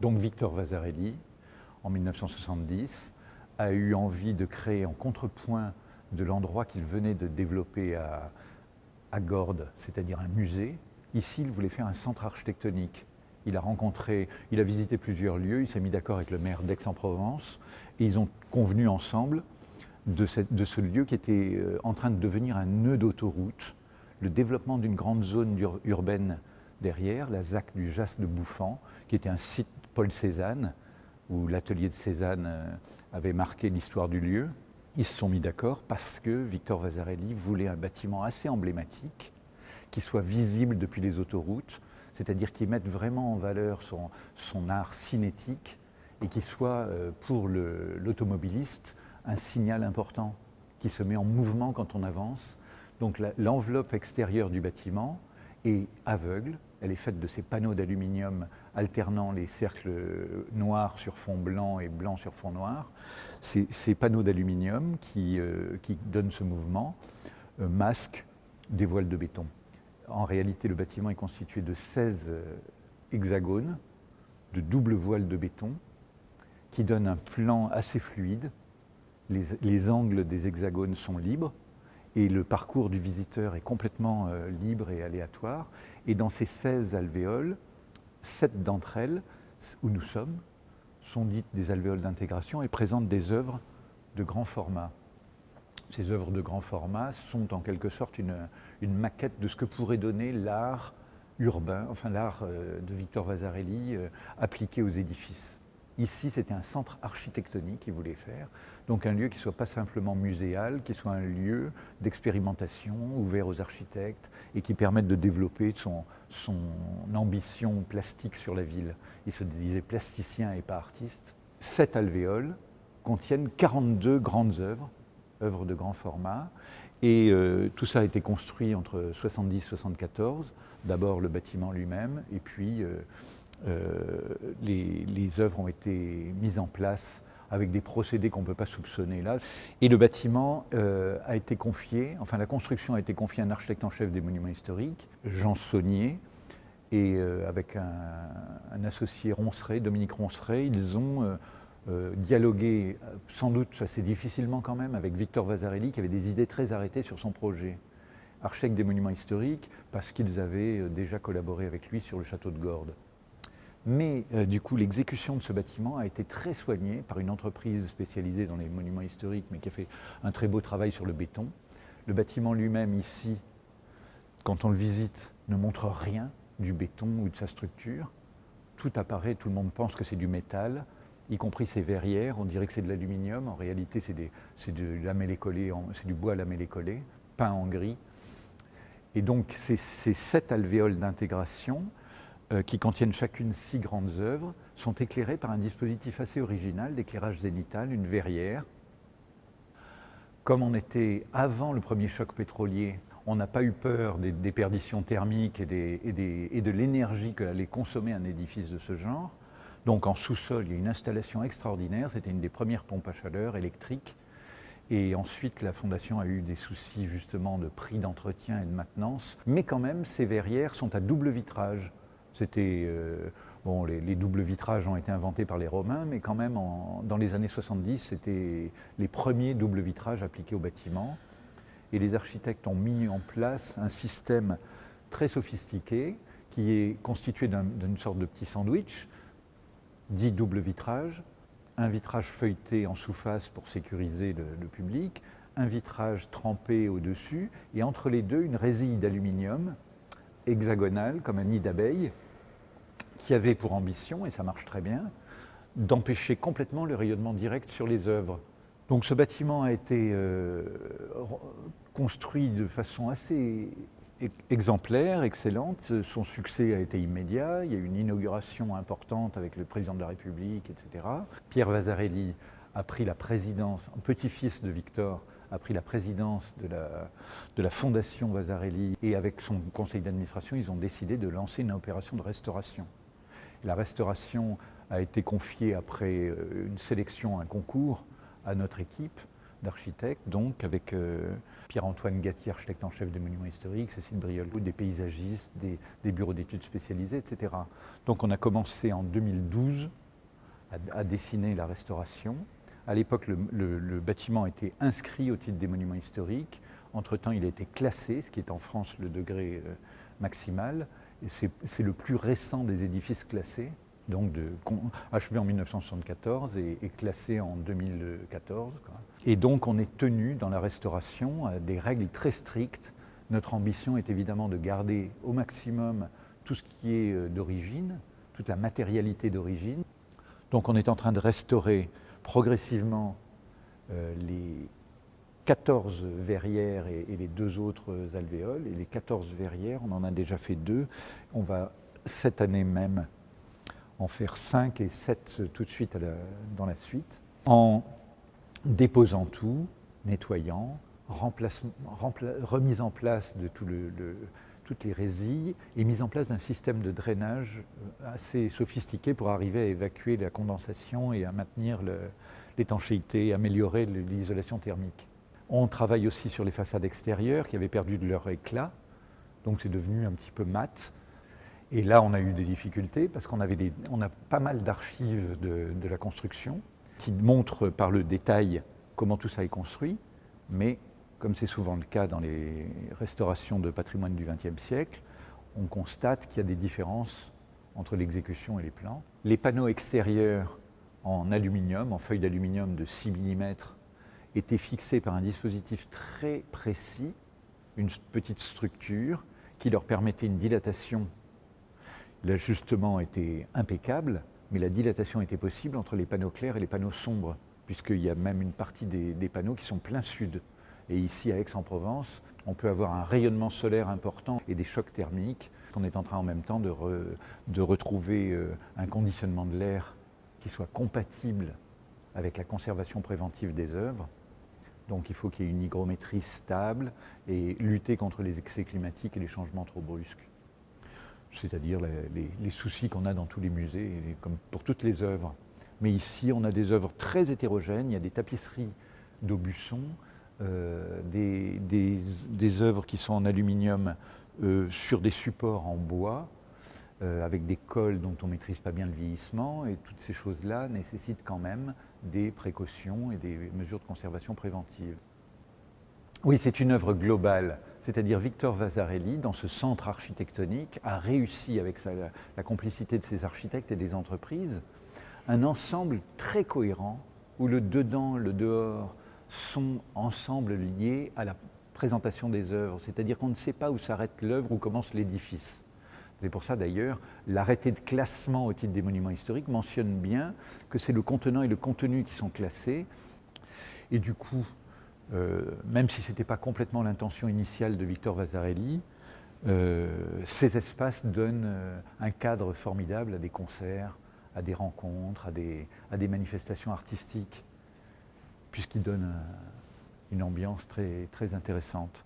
Donc Victor Vasarely, en 1970, a eu envie de créer en contrepoint de l'endroit qu'il venait de développer à, Gordes, c'est-à-dire un musée. Ici, il voulait faire un centre architectonique. Il a rencontré, il a visité plusieurs lieux, il s'est mis d'accord avec le maire d'Aix-en-Provence et ils ont convenu ensemble de, de, ce lieu qui était euh, en train de devenir un nœud d'autoroute, le développement d'une grande zone urbaine derrière, la ZAC du Jas de Bouffant, qui était un site Paul Cézanne, où l'atelier de Cézanne euh, avait marqué l'histoire du lieu. Ils se sont mis d'accord parce que Victor Vasarely voulait un bâtiment assez emblématique, qui soit visible depuis les autoroutes, c'est-à-dire qui mette vraiment en valeur son, art cinétique et qui soit euh, pour l'automobiliste un signal important, qui se met en mouvement quand on avance. Donc l'enveloppe extérieure du bâtiment est aveugle, elle est faite de ces panneaux d'aluminium alternant les cercles noirs sur fond blanc et blanc sur fond noir. Ces, panneaux d'aluminium qui, euh, qui, donnent ce mouvement euh, masquent des voiles de béton. En réalité, le bâtiment est constitué de 16 euh, hexagones de double voile de béton qui donnent un plan assez fluide. Les angles des hexagones sont libres et le parcours du visiteur est complètement euh, libre et aléatoire. Et dans ces 16 alvéoles, 7 d'entre elles, où nous sommes, sont dites des alvéoles d'intégration et présentent des œuvres de grand format. Ces œuvres de grand format sont en quelque sorte une, maquette de ce que pourrait donner l'art urbain, enfin l'art euh, de Victor Vasarely euh, appliqué aux édifices. Ici, c'était un centre architectonique qu'il voulait faire, donc un lieu qui ne soit pas simplement muséal, qui soit un lieu d'expérimentation ouvert aux architectes et qui permette de développer son, ambition plastique sur la ville. Il se disait plasticien et pas artiste. Sept alvéoles contiennent 42 grandes œuvres, œuvres de grand format, et euh, tout ça a été construit entre 70 et 74, d'abord le bâtiment lui-même, et puis euh, les, les, œuvres ont été mises en place avec des procédés qu'on ne peut pas soupçonner là. Et le bâtiment euh, a été confié, enfin la construction a été confiée à un architecte en chef des monuments historiques, Jean Saunier, et euh, avec un, associé Ronceret, Dominique Ronceret, ils ont euh, euh, dialogué, sans doute assez difficilement quand même, avec Victor Vasarely, qui avait des idées très arrêtées sur son projet. Architecte des monuments historiques, parce qu'ils avaient déjà collaboré avec lui sur le château de Gordes. Mais euh, du coup, l'exécution de ce bâtiment a été très soignée par une entreprise spécialisée dans les monuments historiques, mais qui a fait un très beau travail sur le béton. Le bâtiment lui-même, ici, quand on le visite, ne montre rien du béton ou de sa structure. Tout apparaît, tout le monde pense que c'est du métal, y compris ses verrières. On dirait que c'est de l'aluminium. En réalité, c'est du bois lamellé collé, peint en gris. Et donc, ces, ces sept alvéoles d'intégration qui contiennent chacune six grandes œuvres, sont éclairées par un dispositif assez original d'éclairage zénital, une verrière. Comme on était avant le premier choc pétrolier, on n'a pas eu peur des, perditions thermiques et, et, de l'énergie qu'allait consommer un édifice de ce genre. Donc en sous-sol, il y a une installation extraordinaire, c'était une des premières pompes à chaleur électriques. Et ensuite, la Fondation a eu des soucis justement de prix d'entretien et de maintenance. Mais quand même, ces verrières sont à double vitrage. C'était euh, bon, les, les, doubles vitrages ont été inventés par les Romains, mais quand même dans les années 70, c'était les premiers doubles vitrages appliqués au bâtiment. Et les architectes ont mis en place un système très sophistiqué qui est constitué d'une sorte de petit sandwich, dit double vitrage, un vitrage feuilleté en sous-face pour sécuriser le, le, public, un vitrage trempé au-dessus, et entre les deux, une résille d'aluminium hexagonale, comme un nid d'abeille, qui avait pour ambition, et ça marche très bien, d'empêcher complètement le rayonnement direct sur les œuvres. Donc ce bâtiment a été euh, construit de façon assez exemplaire, excellente. Son succès a été immédiat. Il y a eu une inauguration importante avec le président de la République, etc. Pierre Vasarely a pris la présidence, petit-fils de Victor, a pris la présidence de la, de la Fondation Vasarely et avec son conseil d'administration, ils ont décidé de lancer une opération de restauration. La restauration a été confiée après euh, une sélection, un concours à notre équipe d'architectes, donc avec euh, Pierre-Antoine Gatti, architecte en chef des monuments historiques, Cécile Briolot, des paysagistes, des, bureaux d'études spécialisés, etc. Donc on a commencé en 2012 à, dessiner la restauration. À l'époque, le, bâtiment était inscrit au titre des monuments historiques. Entre-temps, il a été classé, ce qui est en France le degré euh, maximal. C'est le plus récent des édifices classés donc achevé en 1974 et, classé en 2014. Et donc on est tenu dans la restauration à des règles très strictes. Notre ambition est évidemment de garder au maximum tout ce qui est euh, d'origine, toute la matérialité d'origine. Donc on est en train de restaurer progressivement euh, les 14 verrières et, les deux autres alvéoles. Et les 14 verrières, on en a déjà fait deux. On va cette année même en faire 5 et 7 tout de suite dans la suite, en déposant tout, nettoyant, remise en place de toutes les résilles et mise en place d'un système de drainage euh, assez sophistiqué pour arriver à évacuer la condensation et à maintenir l'étanchéité, améliorer l'isolation thermique. On travaille aussi sur les façades extérieures qui avaient perdu de leur éclat, donc c'est devenu un petit peu mat. Et là, on a eu des difficultés parce qu'on avait a pas mal d'archives de, la construction qui montrent par le détail comment tout ça est construit, mais comme c'est souvent le cas dans les restaurations de patrimoine du XXe siècle, on constate qu'il y a des différences entre l'exécution et les plans. Les panneaux extérieurs en aluminium, en feuille d'aluminium de 6 mm, étaient fixés par un dispositif très précis, une petite structure qui leur permettait une dilatation L'ajustement était impeccable, mais la dilatation était possible entre les panneaux clairs et les panneaux sombres, puisqu'il y a même une partie des, panneaux qui sont plein sud. Et ici, à Aix-en-Provence, on peut avoir un rayonnement solaire important et des chocs thermiques. On est en train en même temps de, de retrouver euh, un conditionnement de l'air qui soit compatible avec la conservation préventive des œuvres. Donc il faut qu'il y ait une hygrométrie stable et lutter contre les excès climatiques et les changements trop brusques. C'est-à-dire les, soucis qu'on a dans tous les musées, comme pour toutes les œuvres. Mais ici, on a des œuvres très hétérogènes, il y a des tapisseries d'Aubusson, euh, des, œuvres qui sont en aluminium euh, sur des supports en bois, euh, avec des cols dont on ne maîtrise pas bien le vieillissement, et toutes ces choses-là nécessitent quand même des précautions et des mesures de conservation préventive. Oui, c'est une œuvre globale c'est-à-dire Victor Vasarely, dans ce centre architectonique, a réussi, avec la, complicité de ses architectes et des entreprises, un ensemble très cohérent où le dedans, le dehors sont ensemble liés à la présentation des œuvres, c'est-à-dire qu'on ne sait pas où s'arrête l'œuvre, où commence l'édifice. C'est pour ça d'ailleurs, l'arrêté de classement au titre des monuments historiques mentionne bien que c'est le contenant et le contenu qui sont classés. Et du coup, euh, même si ce n'était pas complètement l'intention initiale de Victor Vasarely, euh, ces espaces donnent euh, un cadre formidable à des concerts, à des rencontres, à des, à des manifestations artistiques, puisqu'ils donnent une ambiance très, très intéressante.